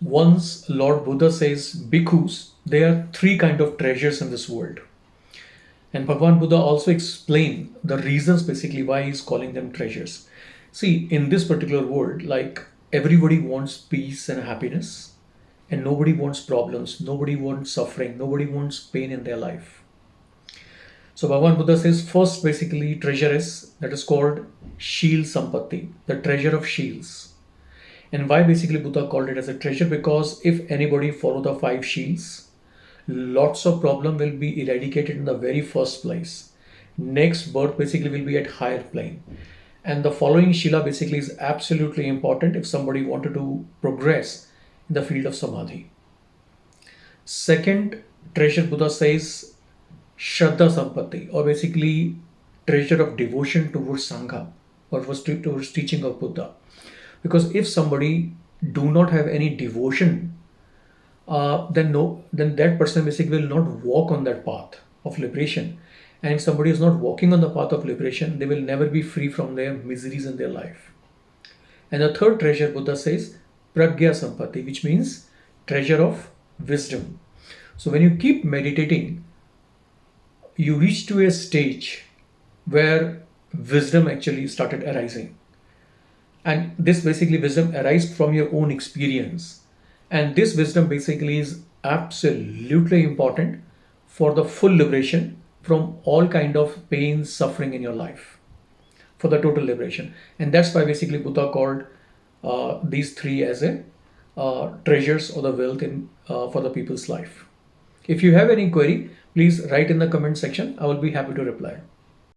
once Lord Buddha says bhikkhus, there are three kind of treasures in this world. And Bhagwan Buddha also explained the reasons basically why he's calling them treasures. See, in this particular world, like everybody wants peace and happiness, and nobody wants problems, nobody wants suffering, nobody wants pain in their life. So Bhagwan Buddha says first basically treasure is that is called Shil Sampatti, the treasure of Shils. And why basically Buddha called it as a treasure? Because if anybody follow the five Shils, lots of problem will be eradicated in the very first place. Next birth basically will be at higher plane. And the following Shila basically is absolutely important if somebody wanted to progress in the field of Samadhi. Second treasure Buddha says Shraddha Sampatti or basically treasure of devotion towards Sangha or towards teaching of Buddha. Because if somebody do not have any devotion uh, then no, then that person basically will not walk on that path of liberation. And if somebody is not walking on the path of liberation, they will never be free from their miseries in their life. And the third treasure, Buddha says, Pragya sampati which means treasure of wisdom. So when you keep meditating, you reach to a stage where wisdom actually started arising. And this basically wisdom arises from your own experience and this wisdom basically is absolutely important for the full liberation from all kind of pain, suffering in your life, for the total liberation. And that's why basically Buddha called uh, these three as a uh, treasures or the wealth in uh, for the people's life. If you have any query, please write in the comment section. I will be happy to reply.